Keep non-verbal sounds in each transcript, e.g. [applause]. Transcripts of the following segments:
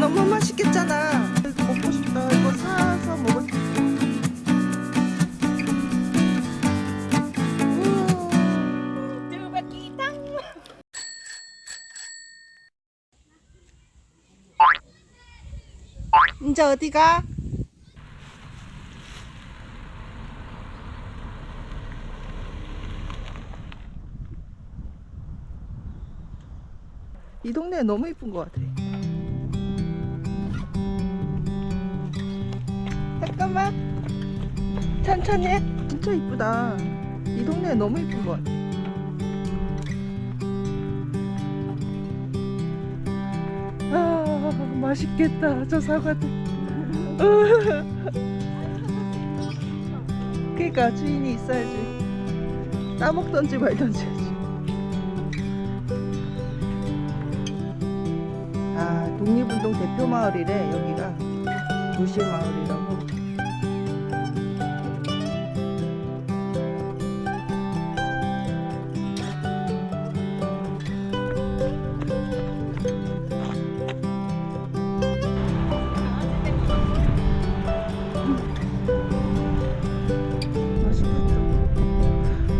너무 맛있겠잖아. 먹고 싶다. 이거 사서 먹을 땅. 이제 어디가? 이 동네 너무 이쁜 것 같아. 잠깐만. 천천히 해. 진짜 이쁘다. 이 동네 너무 이쁜 것 같아. 아, 맛있겠다. 저 사과들. [laughs] 그러니까 주인이 있어야지. 따먹던지 말던지 독립운동 대표 마을이래, 여기가. 도시 마을이라고.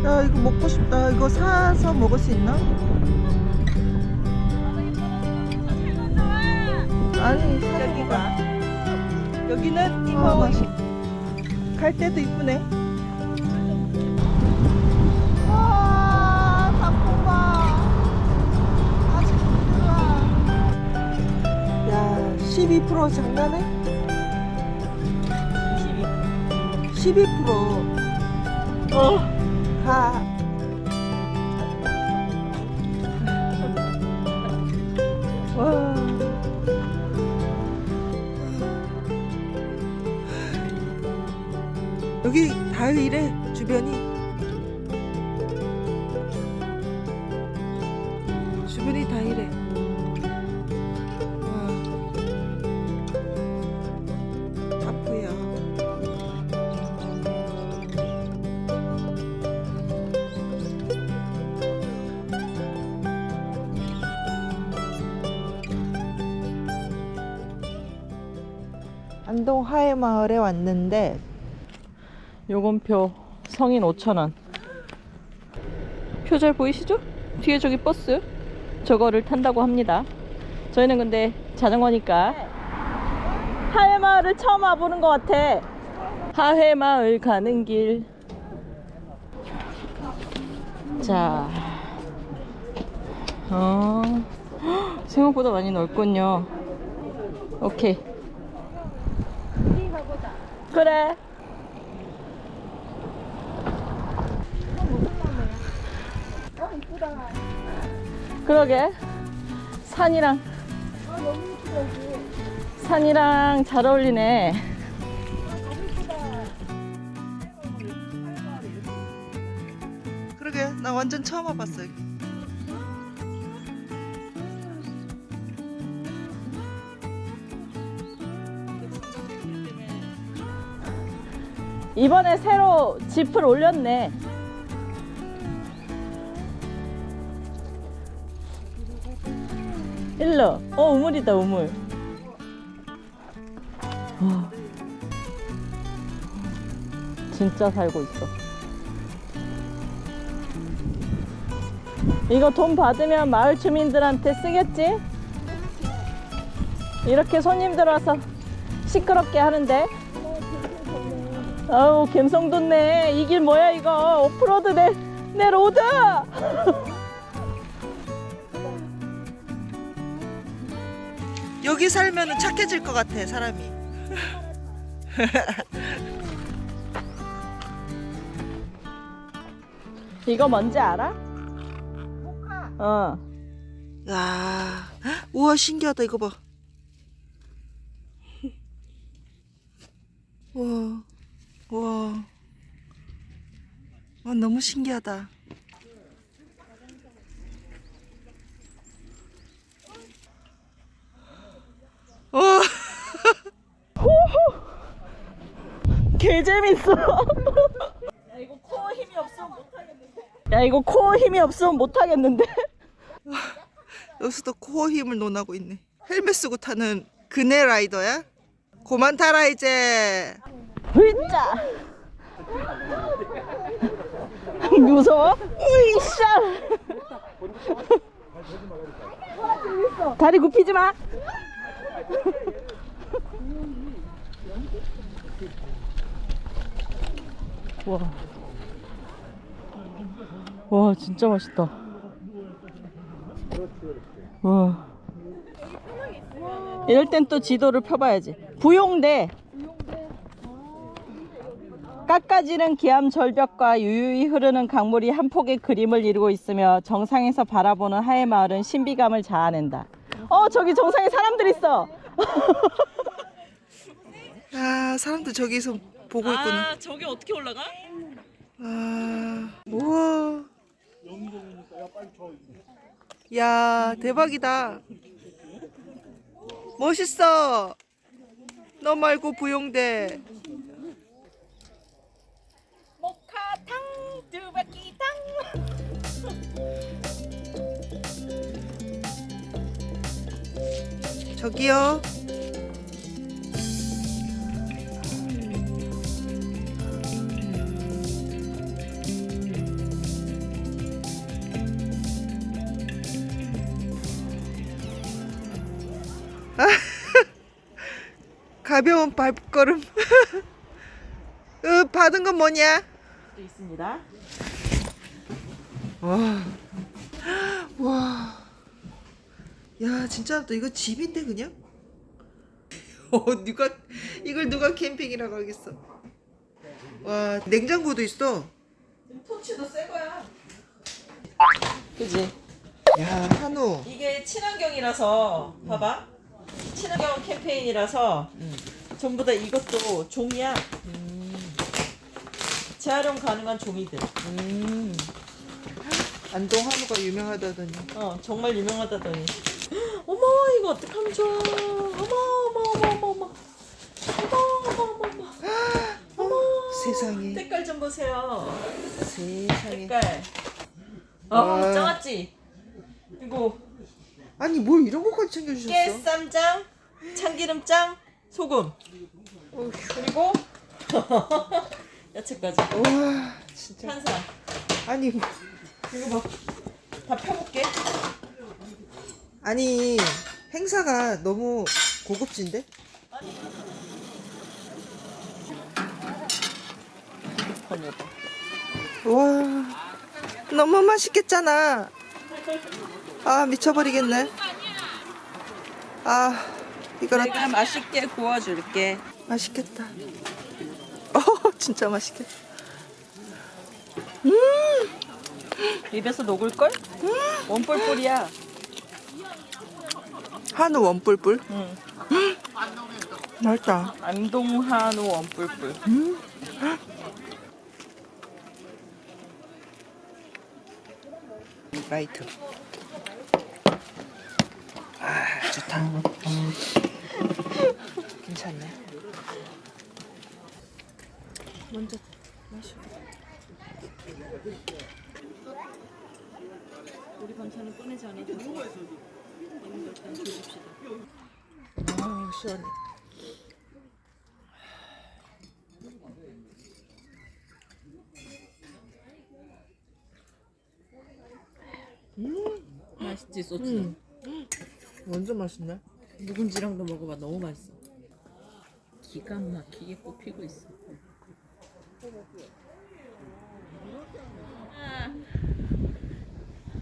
야, 이거 먹고 싶다. 이거 사서 먹을 수 있나? 아니, 여기가. 여기는 이거 맛이. 갈 때도 이쁘네. 와, 닭볶아. 아직 부드러워. 야, 12% 장난해? 12%. 어. 여기 다 이래 주변이 주변이 다 이래 와. 타프야. 안동 하회마을에 왔는데 요건 표 성인 5,000원 표 잘 보이시죠? 뒤에 저기 버스 저거를 탄다고 합니다 저희는 근데 자전거니까 하회마을을 처음 와보는 것 같아 하회마을 가는 길 자, 어, 헉, 생각보다 많이 넓군요. 오케이. 그래. 그러게. 산이랑 산이랑 잘 어울리네. 그러게 나 완전 처음 와봤어 여기 이번에 새로 짚을 올렸네 일로 어 우물이다 우물. 와. 진짜 살고 있어. 이거 돈 받으면 마을 주민들한테 쓰겠지? 이렇게 손님들 와서 시끄럽게 하는데? 아우 갬성 돋네. 이 길 뭐야 이거? 오프로드 내, 내 로드 [laughs] 여기 살면 착해질 것 같아 사람이 [laughs] 이거 뭔지 알아? 어. 야, 우와 신기하다 이거 봐. [laughs] 우와, 우와. 와 너무 신기하다. 와. 개 재밌어. 야 이거 코어 힘이 없으면 못 하겠는데. 야 이거 코어 힘이 없으면 못 하겠는데. 여기서도 코어 힘을 논하고 있네. 헬멧 쓰고 타는 그네 라이더야? 고만 타라 이제. 으짜 무서워? 으이샤 다리 굽히지 마 와. 와 진짜 맛있다 와 이럴 땐 또 지도를 펴봐야지 부용대 깎아지른 기암 절벽과 유유히 흐르는 강물이 한 폭의 그림을 이루고 있으며 정상에서 바라보는 하회 마을은 신비감을 자아낸다. 어 저기 정상에 사람들 있어. [laughs] 아 사람들 저기서 보고 있구나. 아 저기 어떻게 올라가? 아 우와. 야 대박이다. 멋있어. 너 말고 부용대. 모카탕 두 바퀴 탕. 저기요. 아, [laughs] 가벼운 발걸음. [laughs] 으, 받은 건 뭐냐? 또 있습니다. 와. [gasps] 와. 야, 진짜 또 이거 집인데 그냥? [laughs] 어, 누가 이걸 누가 캠핑이라고 하겠어. 와, 냉장고도 있어. 토치도 새 거야. 그지? 야, 한우. 이게 친환경이라서 봐봐. 친환경 캠페인이라서 전부 다 이것도 종이야. 재활용 가능한 종이들. 음. 안동 한우가 유명하다더니. 어 정말 유명하다더니. 어머 이거 어떡하면 좋아. 어머 어머 어머 어머 어머. 어머 어머 어머 어머. 어머. 세상에. 색깔 좀 보세요. 세상에. 색깔. 어 와. 짱았지. 이거 아니, 뭘 이런 것까지 챙겨주셨어? 깨쌈장, 참기름장, 소금. 어휴. 그리고 [laughs] 야채까지. 와, 진짜. 한상. 아니, 뭐- 이거 봐. 다 펴볼게. 아니, 행사가 너무 고급진데? 와 너무 맛있겠잖아 아 미쳐버리겠네 아 이거라 내가 맛있게 구워줄게. 맛있겠다 어 [laughs] 진짜 맛있겠다 입에서 녹을걸? 원뿔뿔이야. 한우 원뿔뿔 응. 맛있다 안동 한우 원뿔뿔. 라이트 아 좋다 괜찮네 먼저 마셔 우리 반찬은 꺼내지 않아도 돼. 일단 조집시다. 아 시원해 맛있지 소스. 완전 맛있네 묵은지랑도 먹어봐 너무 맛있어. 기가 막히게 꼽히고 있어.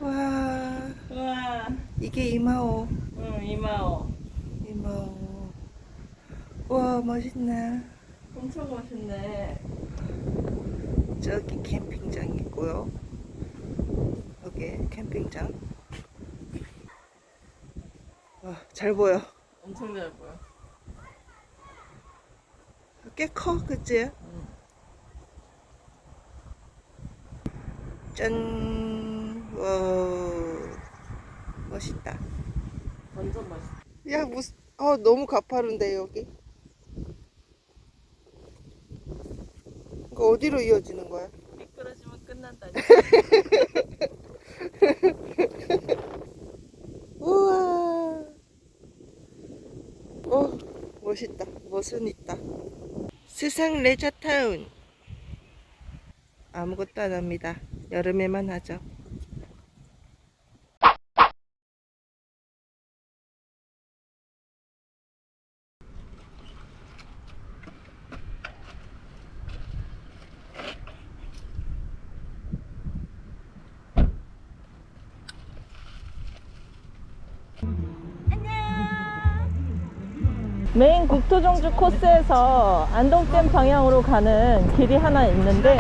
와 와, 이게 이마오 응 이마오. 이마오 와 멋있네 엄청 맛있네. 저기 캠핑장 있고요. 여기 캠핑장. 와, 잘 보여. 엄청 잘 보여. 꽤 커, 그치? 짠, 와, 멋있다. 완전 맛있다. 야, 무슨, 어, 너무 가파른데, 여기. 그 어디로 이어지는 거야? 미끄러지면 끝난다 [laughs] 우와. 어, 멋있다. 멋은 있다. 스상 레저타운. 아무것도 안 합니다. 여름에만 하죠. 메인 국토종주 코스에서 안동댐 방향으로 가는 길이 하나 있는데?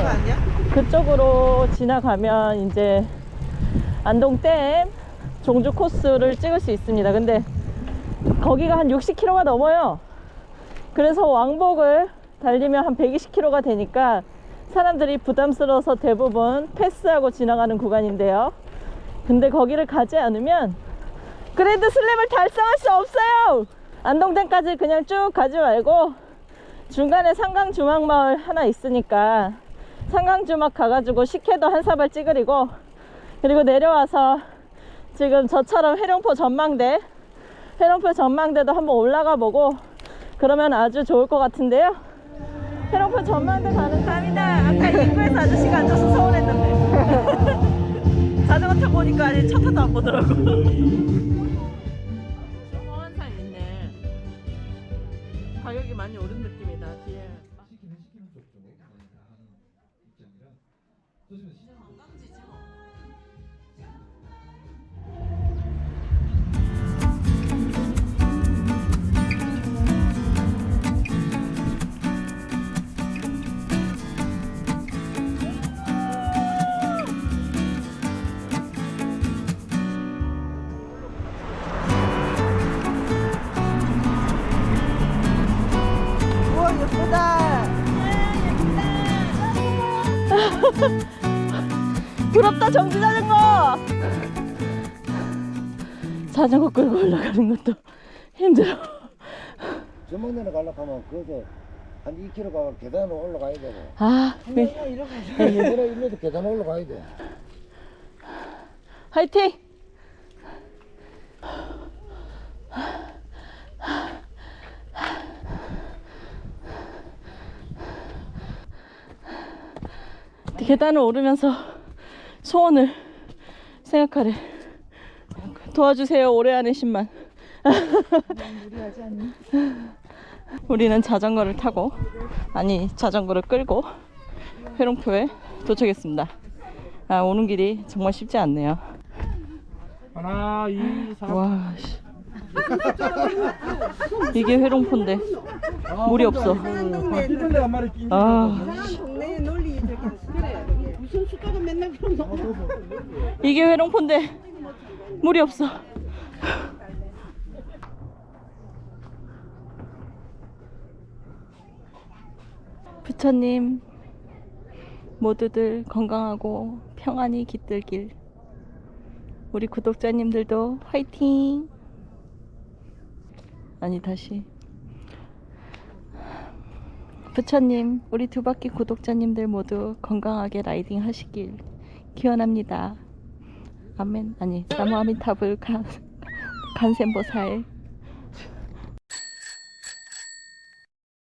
그쪽으로 지나가면 이제 안동댐 종주 코스를 찍을 수 있습니다. 근데 거기가 한 60km가 넘어요. 그래서 왕복을 달리면 한 120km가 되니까 사람들이 부담스러워서 대부분 패스하고 지나가는 구간인데요. 근데 거기를 가지 않으면 그랜드 슬램을 달성할 수 없어요. 안동댐까지 그냥 쭉 가지 말고 중간에 상강주막마을 하나 있으니까 상강주막 가가지고 식혜도 한 사발 찌그리고 그리고 내려와서 지금 저처럼 해룡포 전망대 해룡포 전망대도 한번 올라가 보고 그러면 아주 좋을 것 같은데요. 해룡포 전망대 가는 땀이다. 아까 입구에서 아저씨가 앉아서 서운했는데. [laughs] 자전거 타고 오니까 아직 차 타도 안 보더라고 많이 오른 느낌이다. 뒤에 우와 [laughs] 부럽다 정지 자전거. 자전거 끌고 올라가는 것도 힘들어. 전망대에 가려고 하면 거기서 한 2km 가면 계단으로 올라가야 되고. 아 네. 이번에 일로도 계단 올라가야 돼. 화이팅 계단을 오르면서 소원을 생각하래. 도와주세요 올해 안에 10만. [laughs] 우리는 자전거를 타고 아니 자전거를 끌고 회롱표에 도착했습니다. 아 오는 길이 정말 쉽지 않네요. 하나, 이, 삼. 와 씨. 이게 회롱포인데. 물이 없어. 아 무슨 숟가락 맨날 그런 거 [laughs] 이게 회롱포인데 물이 없어. [laughs] 부처님 모두들 건강하고 평안히 깃들길. 우리 구독자님들도 화이팅! 아니 다시 부처님 우리 두 바퀴 구독자님들 모두 건강하게 라이딩 하시길 기원합니다. 아멘. 아니 나무 아미타불 간 [laughs] 간센보살